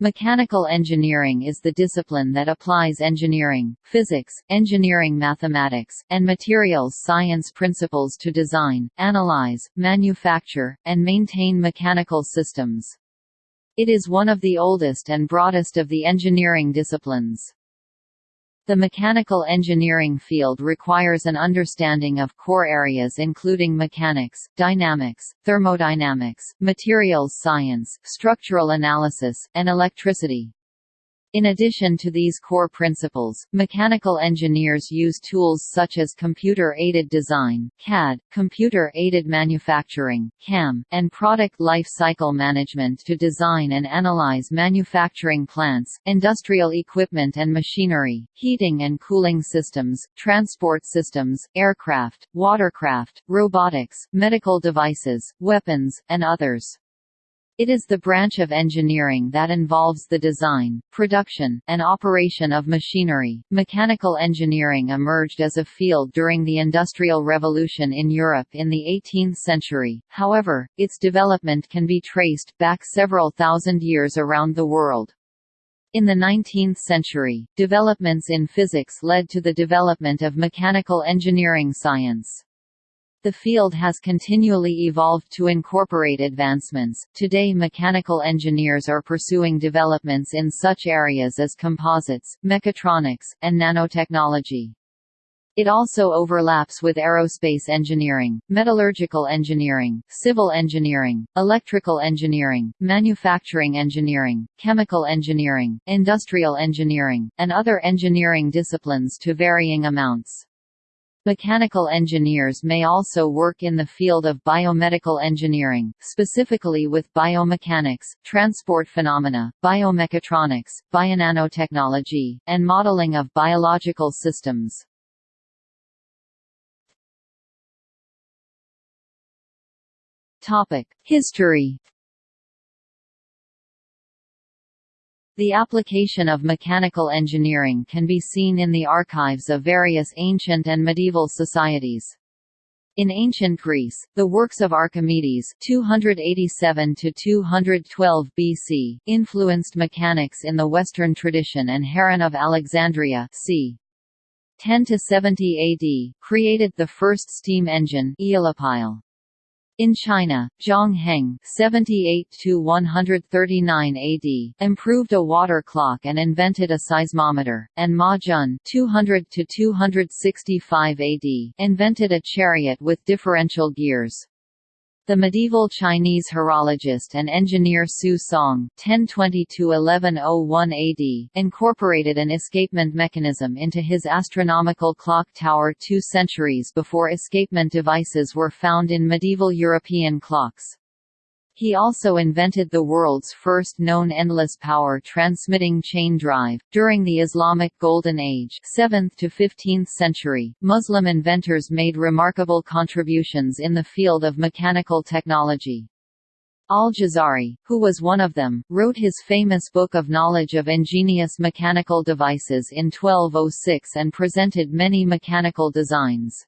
Mechanical engineering is the discipline that applies engineering, physics, engineering mathematics, and materials science principles to design, analyze, manufacture, and maintain mechanical systems. It is one of the oldest and broadest of the engineering disciplines. The mechanical engineering field requires an understanding of core areas including mechanics, dynamics, thermodynamics, materials science, structural analysis, and electricity. In addition to these core principles, mechanical engineers use tools such as computer-aided design CAD, computer-aided manufacturing CAM, and product life cycle management to design and analyze manufacturing plants, industrial equipment and machinery, heating and cooling systems, transport systems, aircraft, watercraft, robotics, medical devices, weapons, and others. It is the branch of engineering that involves the design, production, and operation of machinery. Mechanical engineering emerged as a field during the Industrial Revolution in Europe in the 18th century, however, its development can be traced back several thousand years around the world. In the 19th century, developments in physics led to the development of mechanical engineering science. The field has continually evolved to incorporate advancements. Today, mechanical engineers are pursuing developments in such areas as composites, mechatronics, and nanotechnology. It also overlaps with aerospace engineering, metallurgical engineering, civil engineering, electrical engineering, manufacturing engineering, chemical engineering, industrial engineering, and other engineering disciplines to varying amounts. Mechanical engineers may also work in the field of biomedical engineering, specifically with biomechanics, transport phenomena, biomechatronics, bionanotechnology, and modeling of biological systems. History The application of mechanical engineering can be seen in the archives of various ancient and medieval societies. In ancient Greece, the works of Archimedes 287 212 BC influenced mechanics in the Western tradition and Heron of Alexandria c. 10 to 70 AD created the first steam engine Aeolipile. In China, Zhang Heng (78–139 AD) improved a water clock and invented a seismometer, and Ma Jun (200–265 AD) invented a chariot with differential gears. The medieval Chinese horologist and engineer Su Song (1020–1101 AD) incorporated an escapement mechanism into his astronomical clock tower two centuries before escapement devices were found in medieval European clocks. He also invented the world's first known endless power transmitting chain drive. During the Islamic Golden Age, 7th to 15th century, Muslim inventors made remarkable contributions in the field of mechanical technology. Al-Jazari, who was one of them, wrote his famous Book of Knowledge of Ingenious Mechanical Devices in 1206 and presented many mechanical designs.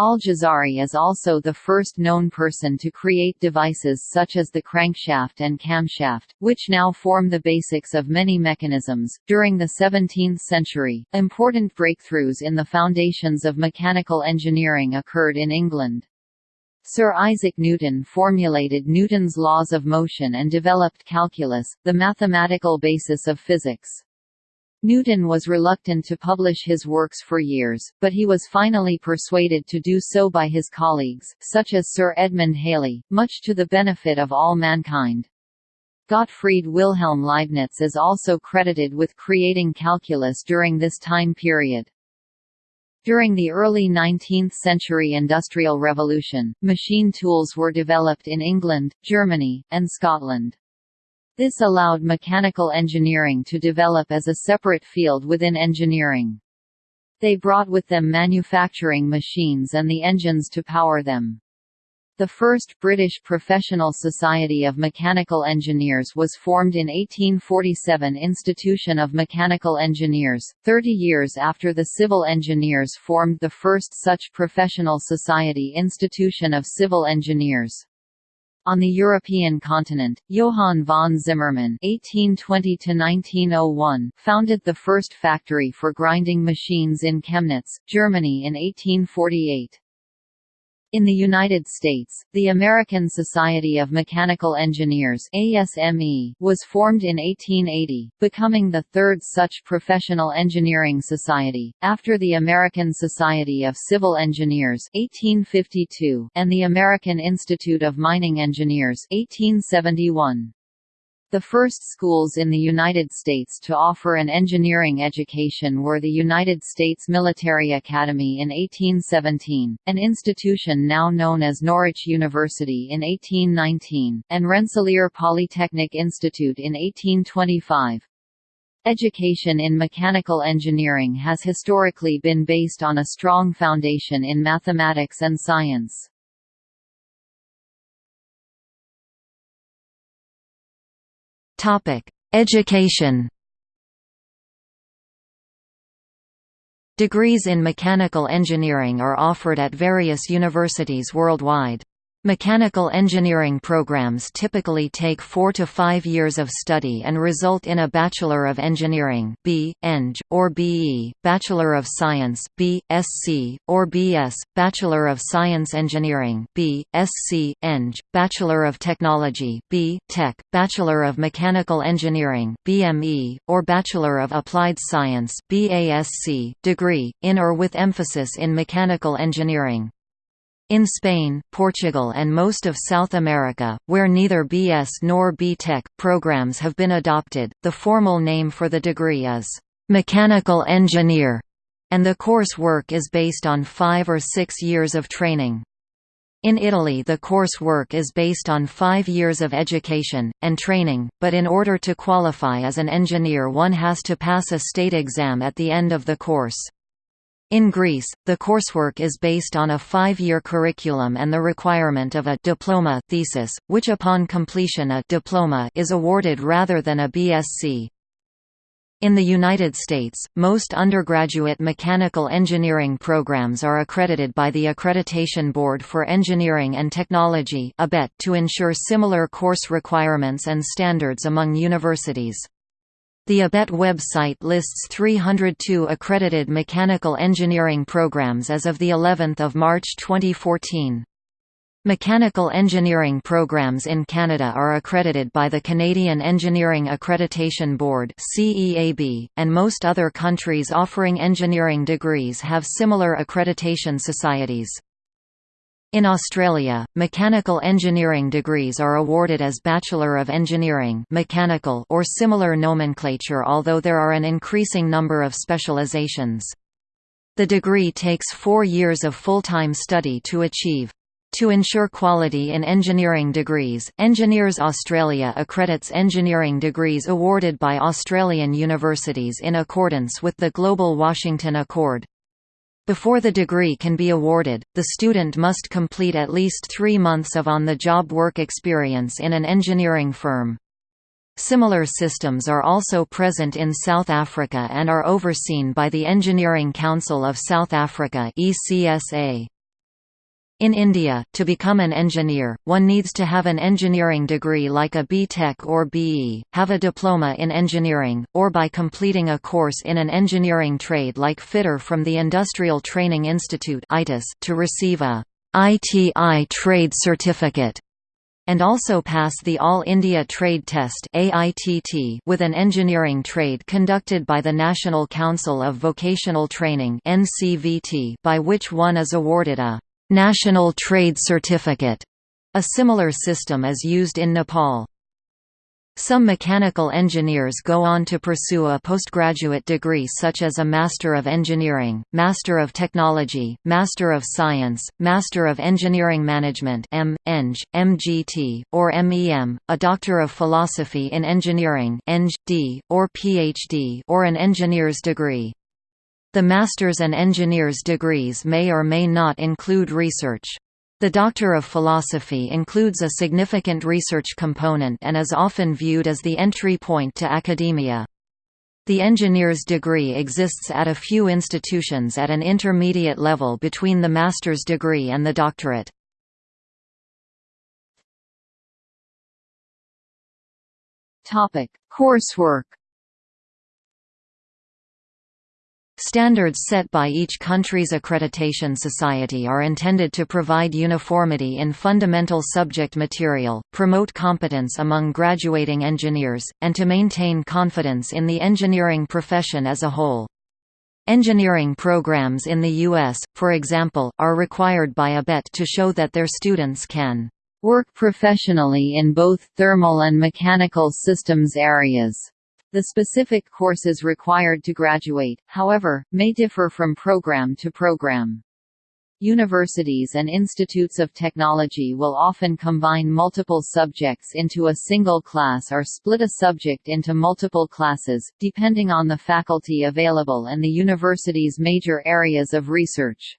Al-Jazari is also the first known person to create devices such as the crankshaft and camshaft, which now form the basics of many mechanisms. During the 17th century, important breakthroughs in the foundations of mechanical engineering occurred in England. Sir Isaac Newton formulated Newton's laws of motion and developed calculus, the mathematical basis of physics. Newton was reluctant to publish his works for years, but he was finally persuaded to do so by his colleagues, such as Sir Edmund Halley, much to the benefit of all mankind. Gottfried Wilhelm Leibniz is also credited with creating calculus during this time period. During the early 19th-century Industrial Revolution, machine tools were developed in England, Germany, and Scotland. This allowed mechanical engineering to develop as a separate field within engineering. They brought with them manufacturing machines and the engines to power them. The first British Professional Society of Mechanical Engineers was formed in 1847 Institution of Mechanical Engineers, 30 years after the Civil Engineers formed the first such professional society Institution of Civil Engineers. On the European continent, Johann von Zimmermann (1820–1901) founded the first factory for grinding machines in Chemnitz, Germany in 1848. In the United States, the American Society of Mechanical Engineers ASME was formed in 1880, becoming the third such professional engineering society, after the American Society of Civil Engineers 1852 and the American Institute of Mining Engineers 1871. The first schools in the United States to offer an engineering education were the United States Military Academy in 1817, an institution now known as Norwich University in 1819, and Rensselaer Polytechnic Institute in 1825. Education in mechanical engineering has historically been based on a strong foundation in mathematics and science. Topic: Education. Degrees in mechanical engineering are offered at various universities worldwide. Mechanical engineering programs typically take four to five years of study and result in a Bachelor of Engineering B. Eng, or BE, Bachelor of Science B. Sc, or BS, Bachelor of Science Engineering B. Sc, Eng, Bachelor of Technology B. Tech, Bachelor of Mechanical Engineering BME, or Bachelor of Applied Science BASc, degree, in or with emphasis in mechanical engineering. In Spain, Portugal and most of South America, where neither BS nor B.Tech programs have been adopted, the formal name for the degree is «mechanical engineer», and the course work is based on five or six years of training. In Italy the course work is based on five years of education, and training, but in order to qualify as an engineer one has to pass a state exam at the end of the course. In Greece, the coursework is based on a five-year curriculum and the requirement of a diploma thesis, which upon completion a diploma is awarded rather than a BSc. In the United States, most undergraduate mechanical engineering programs are accredited by the Accreditation Board for Engineering and Technology to ensure similar course requirements and standards among universities. The ABET website lists 302 accredited mechanical engineering programs as of the 11th of March 2014. Mechanical engineering programs in Canada are accredited by the Canadian Engineering Accreditation Board CEAB, and most other countries offering engineering degrees have similar accreditation societies. In Australia, mechanical engineering degrees are awarded as Bachelor of Engineering mechanical or similar nomenclature although there are an increasing number of specializations. The degree takes four years of full-time study to achieve. To ensure quality in engineering degrees, Engineers Australia accredits engineering degrees awarded by Australian universities in accordance with the Global Washington Accord. Before the degree can be awarded, the student must complete at least three months of on-the-job work experience in an engineering firm. Similar systems are also present in South Africa and are overseen by the Engineering Council of South Africa ECSA. In India, to become an engineer, one needs to have an engineering degree like a B.Tech or BE, have a diploma in engineering, or by completing a course in an engineering trade like fitter from the Industrial Training Institute to receive a ITI trade certificate and also pass the All India Trade Test with an engineering trade conducted by the National Council of Vocational Training by which one is awarded a National Trade Certificate. A similar system is used in Nepal. Some mechanical engineers go on to pursue a postgraduate degree such as a Master of Engineering, Master of Technology, Master of Science, Master of Engineering Management M. Eng, MGT, or MEM, a Doctor of Philosophy in Engineering Eng, D, or PhD or an engineer's degree. The master's and engineer's degrees may or may not include research. The Doctor of Philosophy includes a significant research component and is often viewed as the entry point to academia. The engineer's degree exists at a few institutions at an intermediate level between the master's degree and the doctorate. Topic: Coursework Standards set by each country's accreditation society are intended to provide uniformity in fundamental subject material, promote competence among graduating engineers, and to maintain confidence in the engineering profession as a whole. Engineering programs in the U.S., for example, are required by ABET to show that their students can work professionally in both thermal and mechanical systems areas. The specific courses required to graduate, however, may differ from program to program. Universities and institutes of technology will often combine multiple subjects into a single class or split a subject into multiple classes, depending on the faculty available and the university's major areas of research.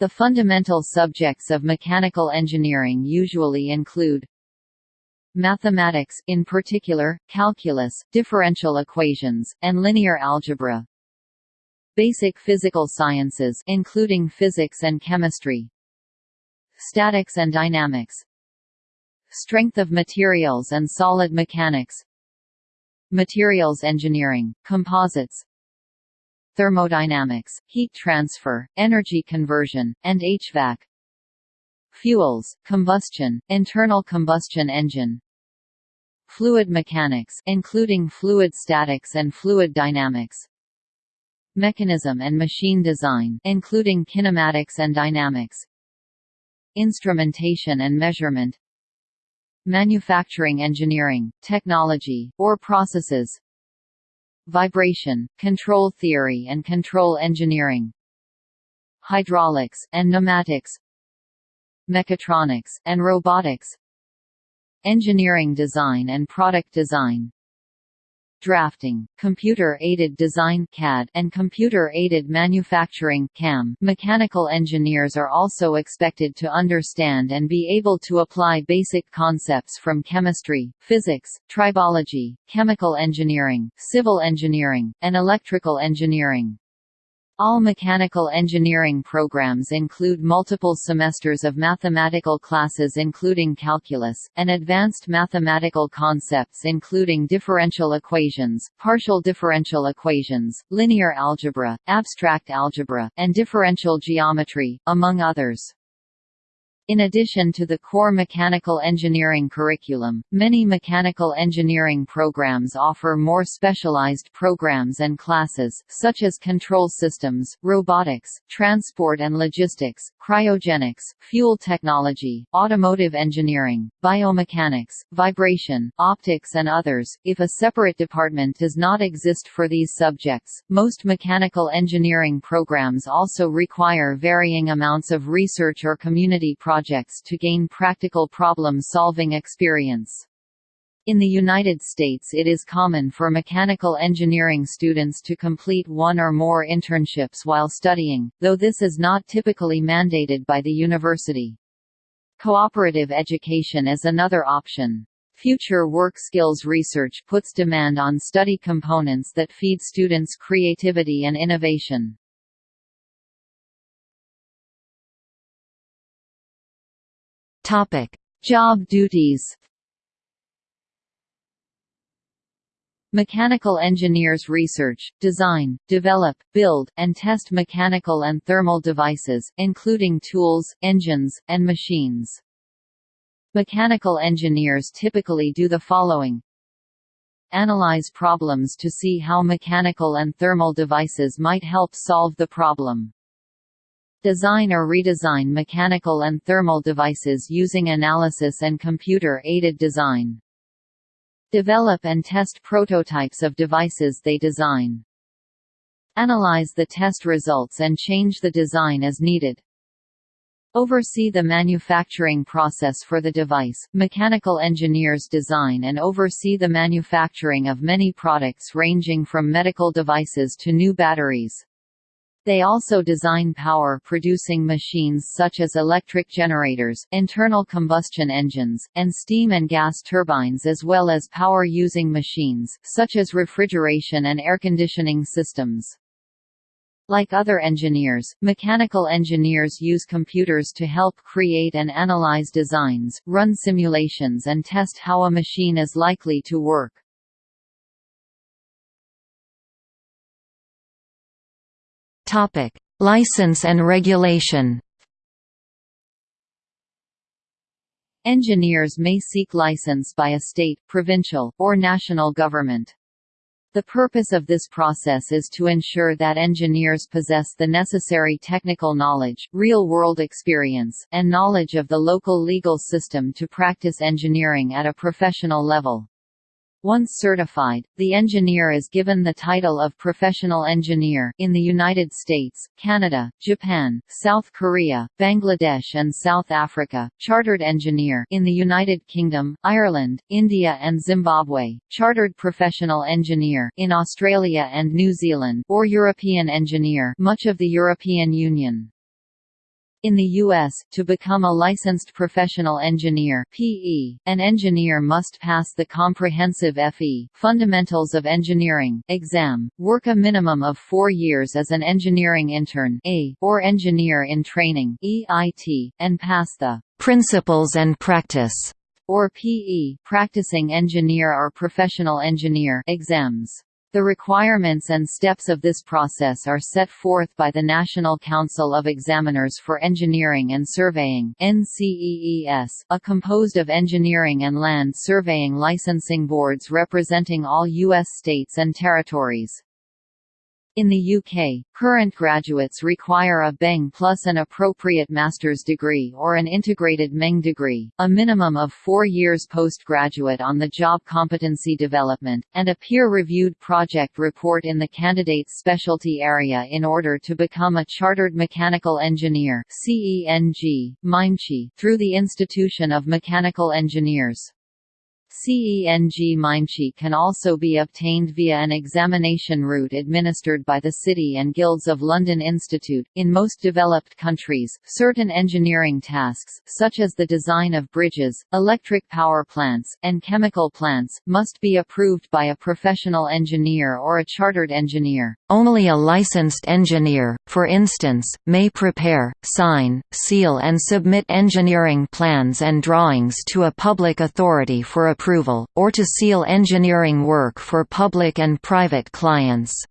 The fundamental subjects of mechanical engineering usually include mathematics in particular, calculus, differential equations, and linear algebra. Basic physical sciences including physics and chemistry. Statics and dynamics. Strength of materials and solid mechanics. Materials engineering, composites, thermodynamics, heat transfer, energy conversion, and HVAC. Fuels, combustion, internal combustion engine, Fluid mechanics including fluid statics and fluid dynamics. Mechanism and machine design including kinematics and dynamics. Instrumentation and measurement. Manufacturing engineering, technology, or processes. Vibration, control theory and control engineering. Hydraulics and pneumatics. Mechatronics and robotics Engineering design and product design drafting, computer-aided design CAD and computer-aided manufacturing CAM. Mechanical engineers are also expected to understand and be able to apply basic concepts from chemistry, physics, tribology, chemical engineering, civil engineering, and electrical engineering. All mechanical engineering programs include multiple semesters of mathematical classes including calculus, and advanced mathematical concepts including differential equations, partial differential equations, linear algebra, abstract algebra, and differential geometry, among others. In addition to the core mechanical engineering curriculum, many mechanical engineering programs offer more specialized programs and classes, such as control systems, robotics, transport and logistics, cryogenics, fuel technology, automotive engineering, biomechanics, vibration, optics and others. If a separate department does not exist for these subjects, most mechanical engineering programs also require varying amounts of research or community projects projects to gain practical problem-solving experience. In the United States it is common for mechanical engineering students to complete one or more internships while studying, though this is not typically mandated by the university. Cooperative education is another option. Future work skills research puts demand on study components that feed students' creativity and innovation. Topic: Job duties. Mechanical engineers research, design, develop, build, and test mechanical and thermal devices, including tools, engines, and machines. Mechanical engineers typically do the following Analyze problems to see how mechanical and thermal devices might help solve the problem. Design or redesign mechanical and thermal devices using analysis and computer-aided design. Develop and test prototypes of devices they design. Analyze the test results and change the design as needed. Oversee the manufacturing process for the device. Mechanical engineers design and oversee the manufacturing of many products ranging from medical devices to new batteries. They also design power-producing machines such as electric generators, internal combustion engines, and steam and gas turbines as well as power-using machines, such as refrigeration and air conditioning systems. Like other engineers, mechanical engineers use computers to help create and analyze designs, run simulations and test how a machine is likely to work. License and regulation Engineers may seek license by a state, provincial, or national government. The purpose of this process is to ensure that engineers possess the necessary technical knowledge, real-world experience, and knowledge of the local legal system to practice engineering at a professional level. Once certified, the engineer is given the title of professional engineer in the United States, Canada, Japan, South Korea, Bangladesh and South Africa, chartered engineer in the United Kingdom, Ireland, India and Zimbabwe, chartered professional engineer in Australia and New Zealand, or European engineer, much of the European Union. In the U.S., to become a licensed professional engineer (PE), an engineer must pass the comprehensive FE Fundamentals of Engineering exam, work a minimum of four years as an engineering intern A, or engineer in training EIT, and pass the Principles and Practice or PE practicing engineer or professional engineer exams. The requirements and steps of this process are set forth by the National Council of Examiners for Engineering and Surveying a composed of engineering and land surveying licensing boards representing all U.S. states and territories. In the UK, current graduates require a BEng plus an appropriate master's degree or an integrated MEng degree, a minimum of four years postgraduate on-the-job competency development, and a peer-reviewed project report in the candidate's specialty area in order to become a Chartered Mechanical Engineer through the Institution of Mechanical Engineers. CENG MIMechE can also be obtained via an examination route administered by the City and Guilds of London Institute. In most developed countries, certain engineering tasks, such as the design of bridges, electric power plants, and chemical plants, must be approved by a professional engineer or a chartered engineer. Only a licensed engineer, for instance, may prepare, sign, seal and submit engineering plans and drawings to a public authority for approval approval, or to seal engineering work for public and private clients.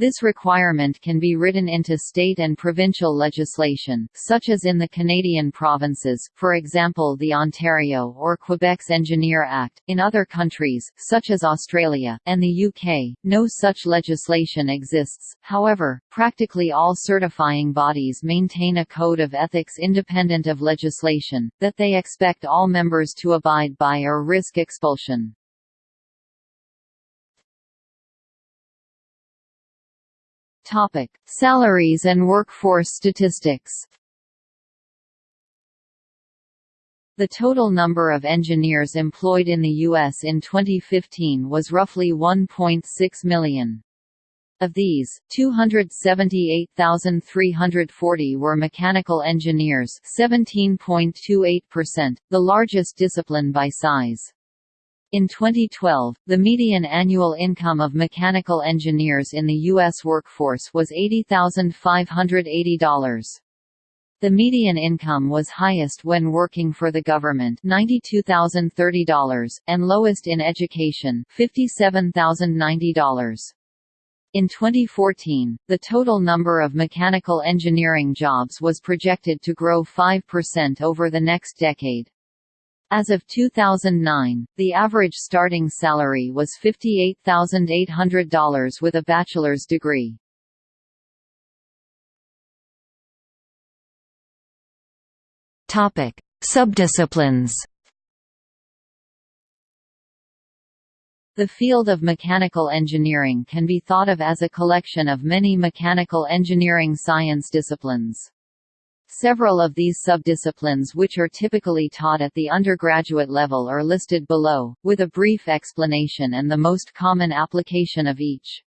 This requirement can be written into state and provincial legislation, such as in the Canadian provinces, for example the Ontario or Quebec's Engineer Act. In other countries, such as Australia, and the UK, no such legislation exists. However, practically all certifying bodies maintain a code of ethics independent of legislation, that they expect all members to abide by or risk expulsion. Topic: Salaries and workforce statistics. The total number of engineers employed in the U.S. in 2015 was roughly 1.6 million. Of these, 278,340 were mechanical engineers 17.28%, the largest discipline by size. In 2012, the median annual income of mechanical engineers in the U.S. workforce was $80,580. The median income was highest when working for the government $92,030, and lowest in education $57,090. In 2014, the total number of mechanical engineering jobs was projected to grow 5% over the next decade. As of 2009, the average starting salary was $58,800 with a bachelor's degree. Topic: Subdisciplines. The field of mechanical engineering can be thought of as a collection of many mechanical engineering science disciplines. Several of these subdisciplines which are typically taught at the undergraduate level are listed below, with a brief explanation and the most common application of each.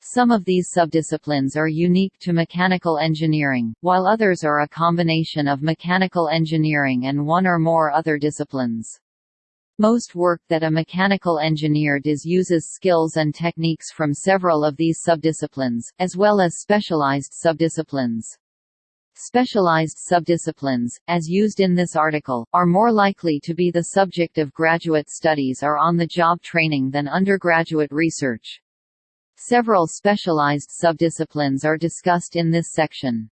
Some of these subdisciplines are unique to mechanical engineering, while others are a combination of mechanical engineering and one or more other disciplines. Most work that a mechanical engineer does uses skills and techniques from several of these subdisciplines, as well as specialized subdisciplines. Specialized subdisciplines, as used in this article, are more likely to be the subject of graduate studies or on-the-job training than undergraduate research. Several specialized subdisciplines are discussed in this section.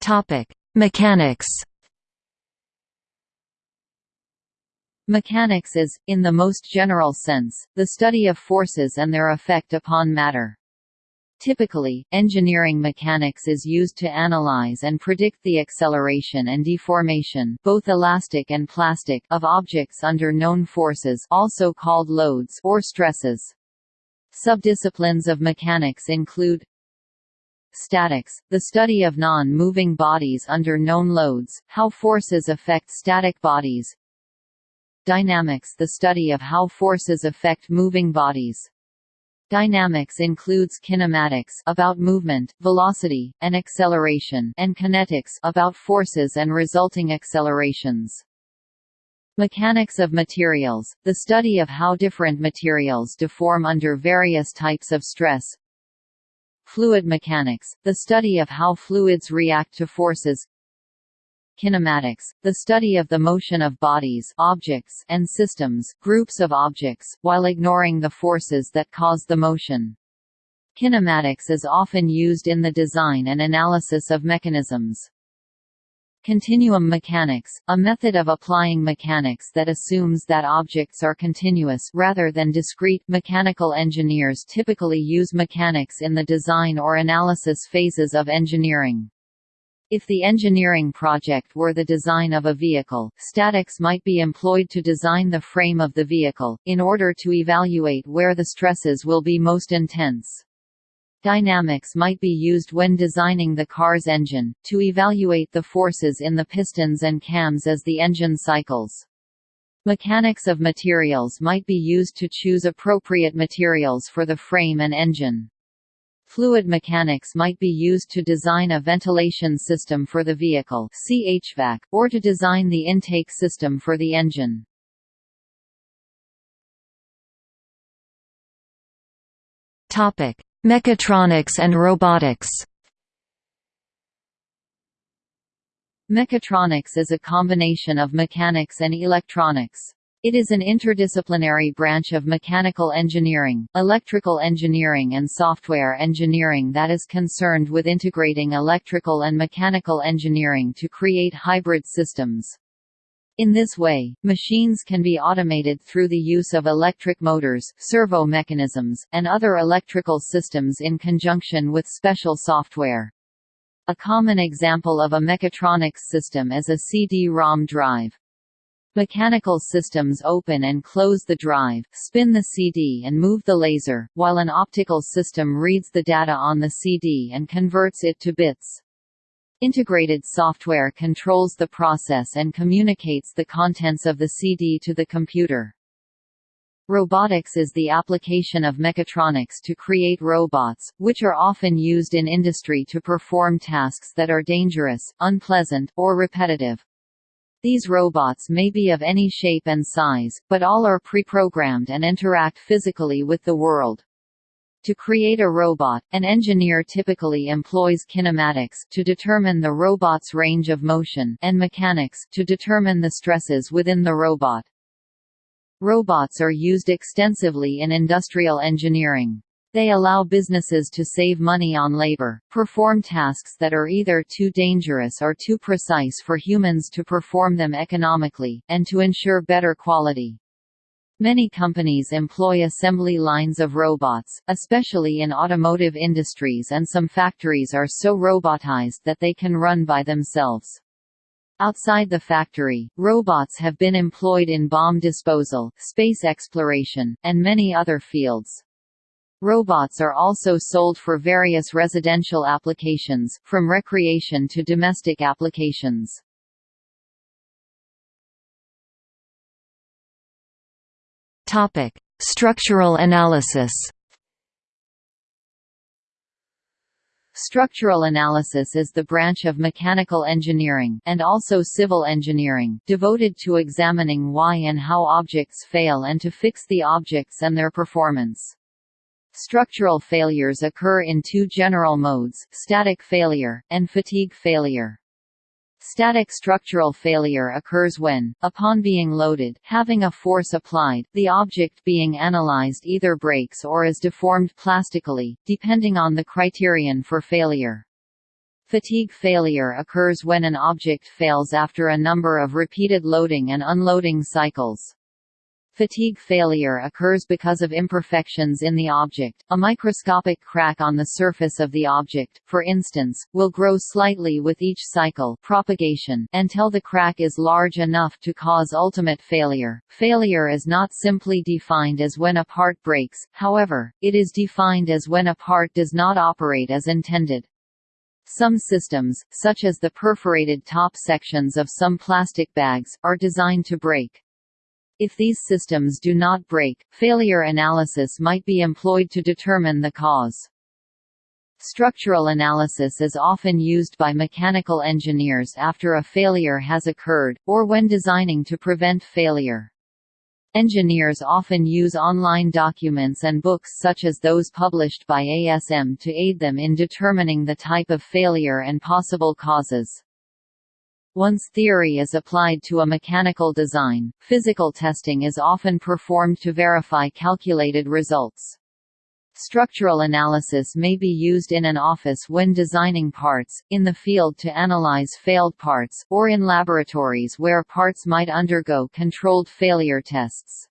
Topic: Mechanics. Mechanics is, in the most general sense, the study of forces and their effect upon matter. Typically, engineering mechanics is used to analyze and predict the acceleration and deformation both elastic and plastic of objects under known forces also called loads or stresses. Subdisciplines of mechanics include Statics, the study of non-moving bodies under known loads, how forces affect static bodies Dynamics the study of how forces affect moving bodies Dynamics includes kinematics about movement, velocity, and acceleration and kinetics about forces and resulting accelerations. Mechanics of materials, the study of how different materials deform under various types of stress. Fluid mechanics, the study of how fluids react to forces kinematics, the study of the motion of bodies objects and systems groups of objects, while ignoring the forces that cause the motion. Kinematics is often used in the design and analysis of mechanisms. Continuum mechanics, a method of applying mechanics that assumes that objects are continuous rather than discrete. Mechanical engineers typically use mechanics in the design or analysis phases of engineering. If the engineering project were the design of a vehicle, statics might be employed to design the frame of the vehicle, in order to evaluate where the stresses will be most intense. Dynamics might be used when designing the car's engine, to evaluate the forces in the pistons and cams as the engine cycles. Mechanics of materials might be used to choose appropriate materials for the frame and engine. Fluid mechanics might be used to design a ventilation system for the vehicle see HVAC, or to design the intake system for the engine. Topic: Mechatronics and robotics Mechatronics is a combination of mechanics and electronics. It is an interdisciplinary branch of mechanical engineering, electrical engineering and software engineering that is concerned with integrating electrical and mechanical engineering to create hybrid systems. In this way, machines can be automated through the use of electric motors, servo mechanisms, and other electrical systems in conjunction with special software. A common example of a mechatronics system is a CD-ROM drive. Mechanical systems open and close the drive, spin the CD and move the laser, while an optical system reads the data on the CD and converts it to bits. Integrated software controls the process and communicates the contents of the CD to the computer. Robotics is the application of mechatronics to create robots, which are often used in industry to perform tasks that are dangerous, unpleasant, or repetitive. These robots may be of any shape and size, but all are pre-programmed and interact physically with the world. To create a robot, an engineer typically employs kinematics to determine the robot's range of motion and mechanics to determine the stresses within the robot. Robots are used extensively in industrial engineering. They allow businesses to save money on labor, perform tasks that are either too dangerous or too precise for humans to perform them economically, and to ensure better quality. Many companies employ assembly lines of robots, especially in automotive industries and some factories are so robotized that they can run by themselves. Outside the factory, robots have been employed in bomb disposal, space exploration, and many other fields. Robots are also sold for various residential applications, from recreation to domestic applications. Topic: Structural analysis. Structural analysis is the branch of mechanical engineering and also civil engineering devoted to examining why and how objects fail and to fix the objects and their performance. Structural failures occur in two general modes, static failure, and fatigue failure. Static structural failure occurs when, upon being loaded, having a force applied, the object being analyzed either breaks or is deformed plastically, depending on the criterion for failure. Fatigue failure occurs when an object fails after a number of repeated loading and unloading cycles. Fatigue failure occurs because of imperfections in the object. A microscopic crack on the surface of the object, for instance, will grow slightly with each cycle propagation until the crack is large enough to cause ultimate failure. Failure is not simply defined as when a part breaks, however, it is defined as when a part does not operate as intended. Some systems, such as the perforated top sections of some plastic bags, are designed to break. If these systems do not break, failure analysis might be employed to determine the cause. Structural analysis is often used by mechanical engineers after a failure has occurred, or when designing to prevent failure. Engineers often use online documents and books such as those published by ASM to aid them in determining the type of failure and possible causes. Once theory is applied to a mechanical design, physical testing is often performed to verify calculated results. Structural analysis may be used in an office when designing parts, in the field to analyze failed parts, or in laboratories where parts might undergo controlled failure tests.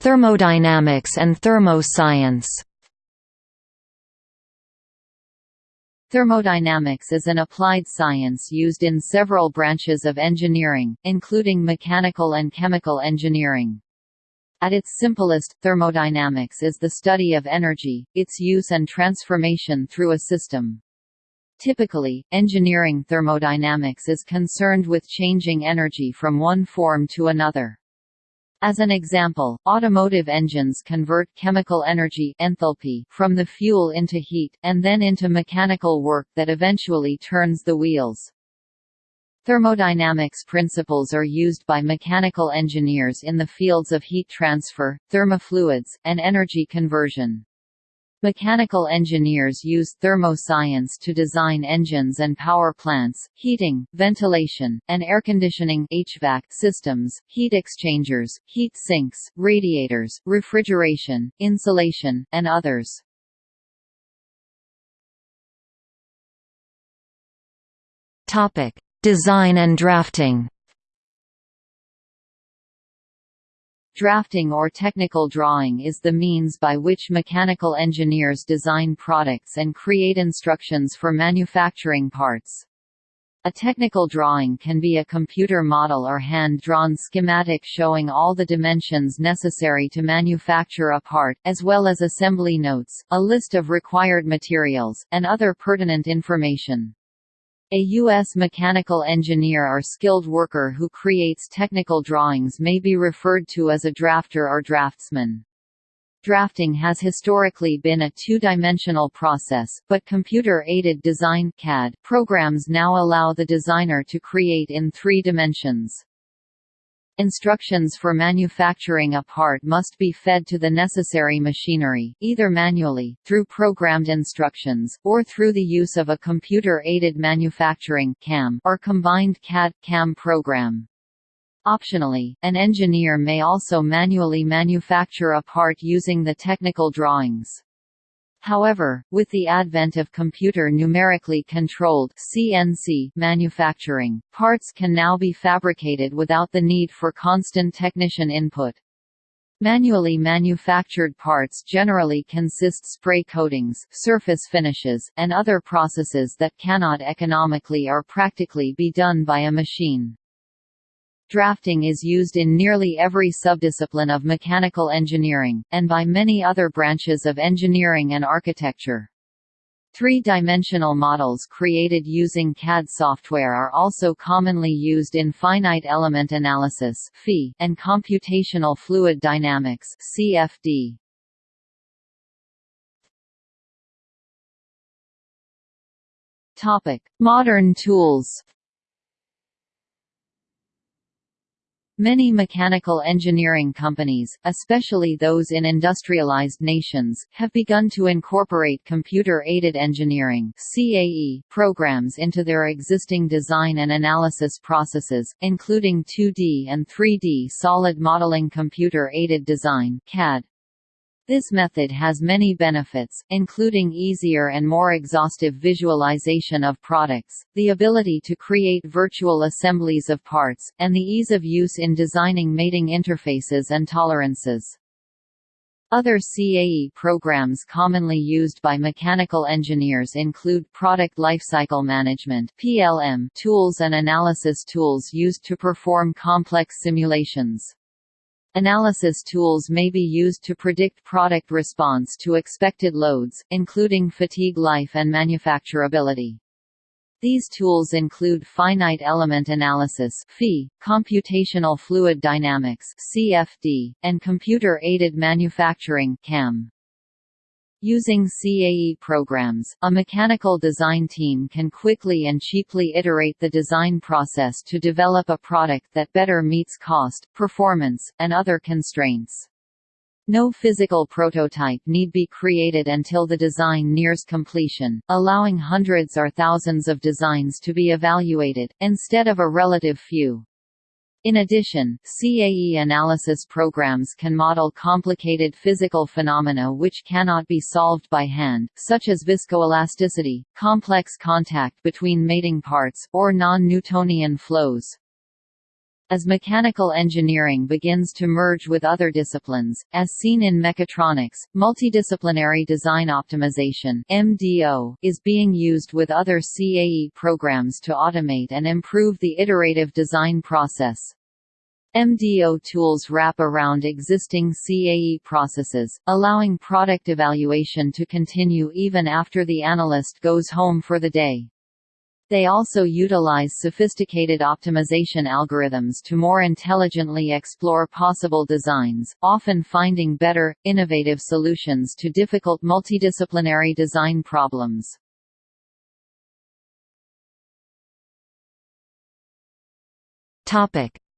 Thermodynamics and thermoscience Thermodynamics is an applied science used in several branches of engineering, including mechanical and chemical engineering. At its simplest, thermodynamics is the study of energy, its use and transformation through a system. Typically, engineering thermodynamics is concerned with changing energy from one form to another. As an example, automotive engines convert chemical energy enthalpy from the fuel into heat, and then into mechanical work that eventually turns the wheels. Thermodynamics principles are used by mechanical engineers in the fields of heat transfer, thermofluids, and energy conversion. Mechanical engineers use thermoscience to design engines and power plants, heating, ventilation, and air conditioning HVAC systems, heat exchangers, heat sinks, radiators, refrigeration, insulation, and others. Topic: Design and drafting. Drafting or technical drawing is the means by which mechanical engineers design products and create instructions for manufacturing parts. A technical drawing can be a computer model or hand-drawn schematic showing all the dimensions necessary to manufacture a part, as well as assembly notes, a list of required materials, and other pertinent information. A U.S. mechanical engineer or skilled worker who creates technical drawings may be referred to as a drafter or draftsman. Drafting has historically been a two-dimensional process, but computer-aided design CAD programs now allow the designer to create in three dimensions. Instructions for manufacturing a part must be fed to the necessary machinery, either manually, through programmed instructions, or through the use of a computer-aided manufacturing CAM or combined CAD-CAM program. Optionally, an engineer may also manually manufacture a part using the technical drawings. However, with the advent of computer numerically controlled CNC manufacturing, parts can now be fabricated without the need for constant technician input. Manually manufactured parts generally consist spray coatings, surface finishes, and other processes that cannot economically or practically be done by a machine. Drafting is used in nearly every subdiscipline of mechanical engineering, and by many other branches of engineering and architecture. Three-dimensional models created using CAD software are also commonly used in finite element analysis and computational fluid dynamics CFD. Modern tools Many mechanical engineering companies, especially those in industrialized nations, have begun to incorporate computer-aided engineering (CAE) programs into their existing design and analysis processes, including 2D and 3D solid modeling computer-aided design (CAD). This method has many benefits, including easier and more exhaustive visualization of products, the ability to create virtual assemblies of parts, and the ease of use in designing mating interfaces and tolerances. Other CAE programs commonly used by mechanical engineers include Product Lifecycle Management (PLM) tools and analysis tools used to perform complex simulations. Analysis tools may be used to predict product response to expected loads, including fatigue life and manufacturability. These tools include finite element analysis (FEA), computational fluid dynamics (CFD), and computer-aided manufacturing (CAM). Using CAE programs, a mechanical design team can quickly and cheaply iterate the design process to develop a product that better meets cost, performance, and other constraints. No physical prototype need be created until the design nears completion, allowing hundreds or thousands of designs to be evaluated, instead of a relative few. In addition, CAE analysis programs can model complicated physical phenomena which cannot be solved by hand, such as viscoelasticity, complex contact between mating parts, or non-Newtonian flows. As mechanical engineering begins to merge with other disciplines, as seen in mechatronics, multidisciplinary design optimization (MDO) is being used with other CAE programs to automate and improve the iterative design process. MDO tools wrap around existing CAE processes, allowing product evaluation to continue even after the analyst goes home for the day. They also utilize sophisticated optimization algorithms to more intelligently explore possible designs, often finding better, innovative solutions to difficult multidisciplinary design problems.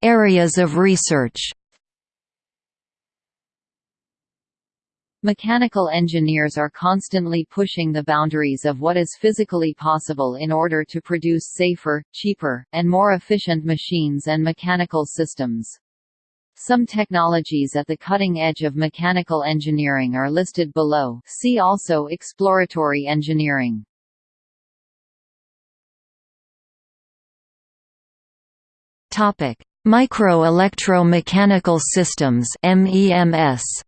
Areas of research Mechanical engineers are constantly pushing the boundaries of what is physically possible in order to produce safer, cheaper, and more efficient machines and mechanical systems. Some technologies at the cutting edge of mechanical engineering are listed below see also exploratory engineering. Micro-electro-mechanical systems MEMS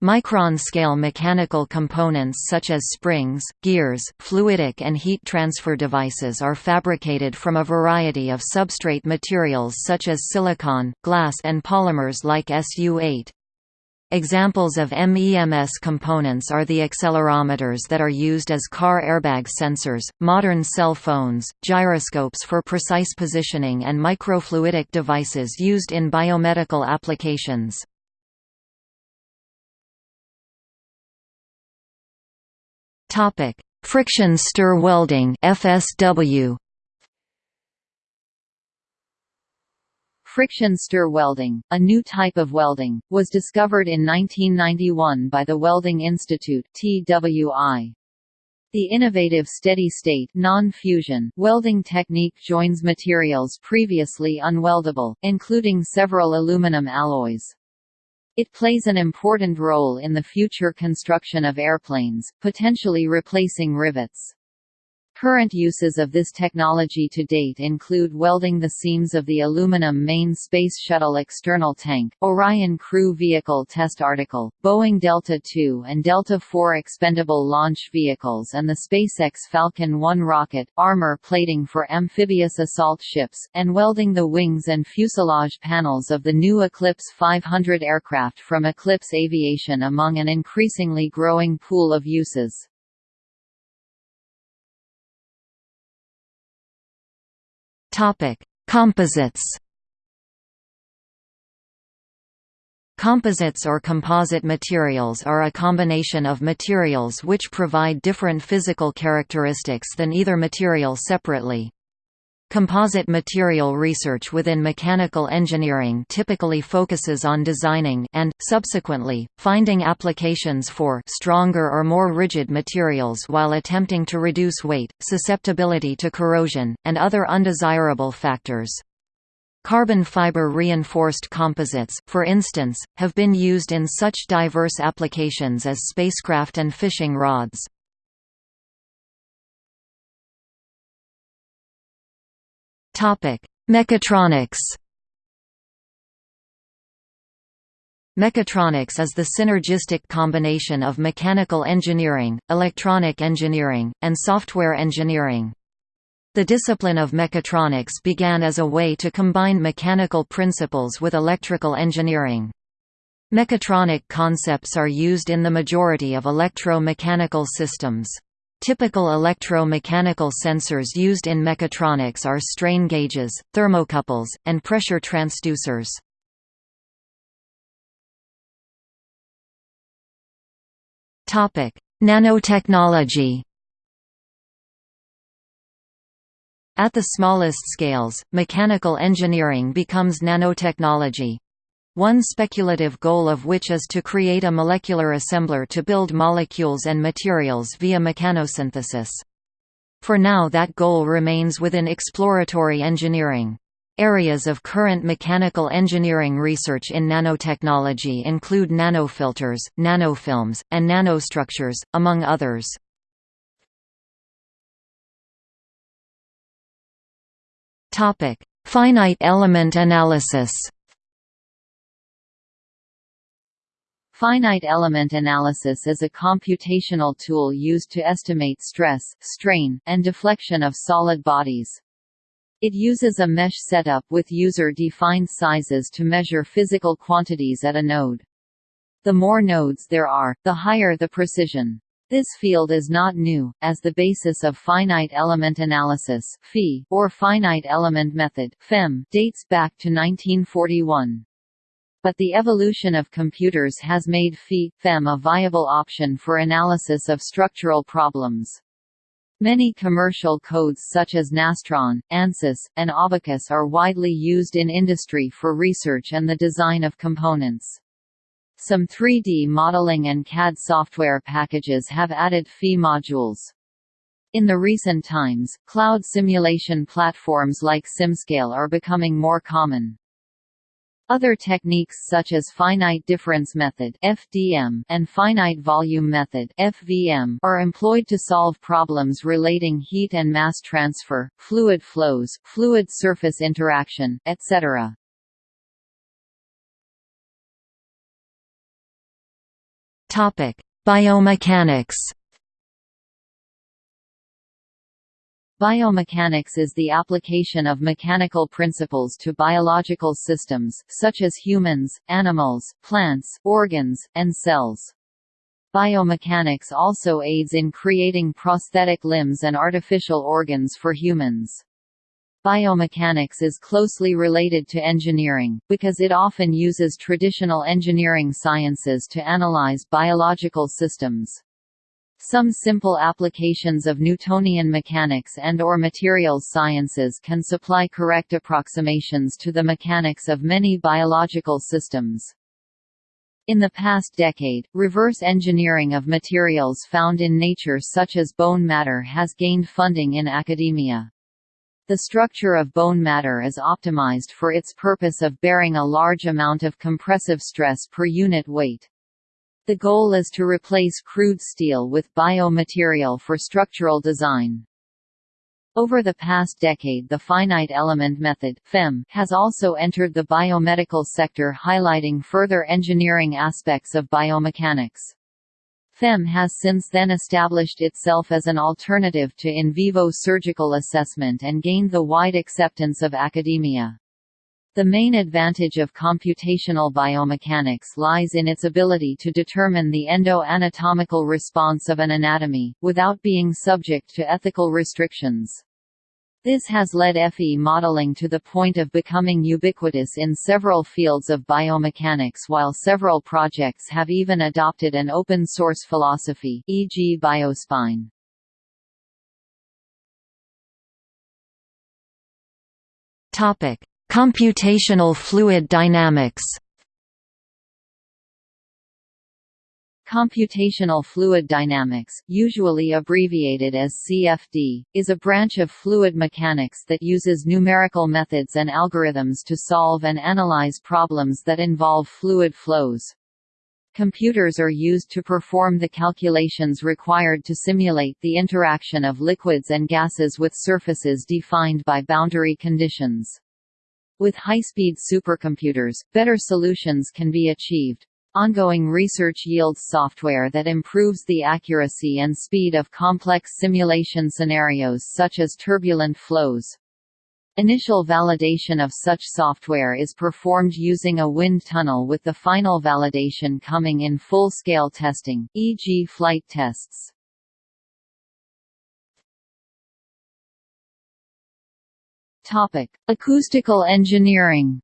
Micron-scale mechanical components such as springs, gears, fluidic and heat transfer devices are fabricated from a variety of substrate materials such as silicon, glass and polymers like SU8. Examples of MEMS components are the accelerometers that are used as car airbag sensors, modern cell phones, gyroscopes for precise positioning and microfluidic devices used in biomedical applications. Topic: Friction stir welding (FSW). Friction stir welding, a new type of welding, was discovered in 1991 by the Welding Institute (TWI). The innovative steady-state non-fusion welding technique joins materials previously unweldable, including several aluminum alloys. It plays an important role in the future construction of airplanes, potentially replacing rivets. Current uses of this technology to date include welding the seams of the aluminum main Space Shuttle external tank, Orion crew vehicle test article, Boeing Delta II and Delta IV expendable launch vehicles and the SpaceX Falcon 1 rocket, armor plating for amphibious assault ships, and welding the wings and fuselage panels of the new Eclipse 500 aircraft from Eclipse Aviation among an increasingly growing pool of uses. Topic: Composites. Composites or composite materials are a combination of materials which provide different physical characteristics than either material separately. Composite material research within mechanical engineering typically focuses on designing and, subsequently, finding applications for stronger or more rigid materials while attempting to reduce weight, susceptibility to corrosion, and other undesirable factors. Carbon fiber reinforced composites, for instance, have been used in such diverse applications as spacecraft and fishing rods. Mechatronics Mechatronics is the synergistic combination of mechanical engineering, electronic engineering, and software engineering. The discipline of mechatronics began as a way to combine mechanical principles with electrical engineering. Mechatronic concepts are used in the majority of electro-mechanical systems. Typical electro-mechanical sensors used in mechatronics are strain gauges, thermocouples, and pressure transducers. Nanotechnology At the smallest scales, mechanical engineering becomes nanotechnology, one speculative goal of which is to create a molecular assembler to build molecules and materials via mechanosynthesis. For now that goal remains within exploratory engineering. Areas of current mechanical engineering research in nanotechnology include nanofilters, nanofilms, and nanostructures, among others. Finite element analysis Finite element analysis is a computational tool used to estimate stress, strain, and deflection of solid bodies. It uses a mesh setup with user-defined sizes to measure physical quantities at a node. The more nodes there are, the higher the precision. This field is not new, as the basis of finite element analysis or finite element method dates back to 1941 but the evolution of computers has made FEA/FEM a viable option for analysis of structural problems. Many commercial codes such as Nastran, ANSYS, and Abaqus are widely used in industry for research and the design of components. Some 3D modeling and CAD software packages have added Phi modules. In the recent times, cloud simulation platforms like SimScale are becoming more common. Other techniques such as finite difference method (FDM) and finite volume method (FVM) are employed to solve problems relating heat and mass transfer, fluid flows, fluid surface interaction, etc. Topic: Biomechanics Biomechanics is the application of mechanical principles to biological systems, such as humans, animals, plants, organs, and cells. Biomechanics also aids in creating prosthetic limbs and artificial organs for humans. Biomechanics is closely related to engineering, because it often uses traditional engineering sciences to analyze biological systems. Some simple applications of Newtonian mechanics and or materials sciences can supply correct approximations to the mechanics of many biological systems. In the past decade, reverse engineering of materials found in nature such as bone matter has gained funding in academia. The structure of bone matter is optimized for its purpose of bearing a large amount of compressive stress per unit weight. The goal is to replace crude steel with biomaterial for structural design. Over the past decade the finite element method FEM has also entered the biomedical sector highlighting further engineering aspects of biomechanics. FEM has since then established itself as an alternative to in vivo surgical assessment and gained the wide acceptance of academia. The main advantage of computational biomechanics lies in its ability to determine the endo-anatomical response of an anatomy, without being subject to ethical restrictions. This has led FE modeling to the point of becoming ubiquitous in several fields of biomechanics while several projects have even adopted an open-source philosophy e.g. Biospine. Computational fluid dynamics Computational fluid dynamics, usually abbreviated as CFD, is a branch of fluid mechanics that uses numerical methods and algorithms to solve and analyze problems that involve fluid flows. Computers are used to perform the calculations required to simulate the interaction of liquids and gases with surfaces defined by boundary conditions. With high-speed supercomputers, better solutions can be achieved. Ongoing research yields software that improves the accuracy and speed of complex simulation scenarios such as turbulent flows. Initial validation of such software is performed using a wind tunnel with the final validation coming in full-scale testing, e.g. flight tests. Topic: Acoustical engineering.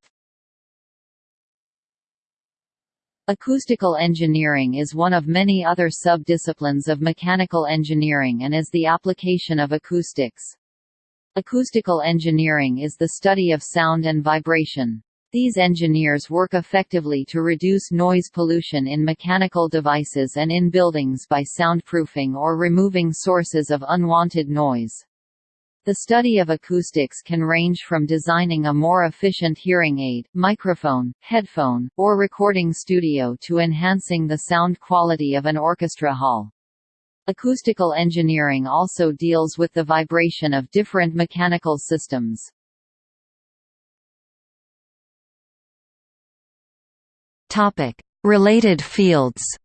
Acoustical engineering is one of many other sub-disciplines of mechanical engineering and is the application of acoustics. Acoustical engineering is the study of sound and vibration. These engineers work effectively to reduce noise pollution in mechanical devices and in buildings by soundproofing or removing sources of unwanted noise. The study of acoustics can range from designing a more efficient hearing aid, microphone, headphone, or recording studio to enhancing the sound quality of an orchestra hall. Acoustical engineering also deals with the vibration of different mechanical systems. Related fields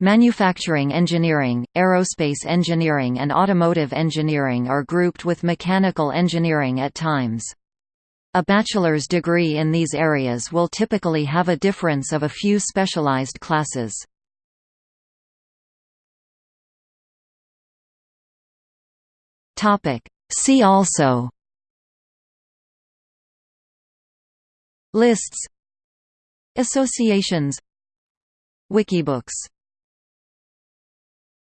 Manufacturing engineering, aerospace engineering and automotive engineering are grouped with mechanical engineering at times. A bachelor's degree in these areas will typically have a difference of a few specialized classes. See also Lists Associations Wikibooks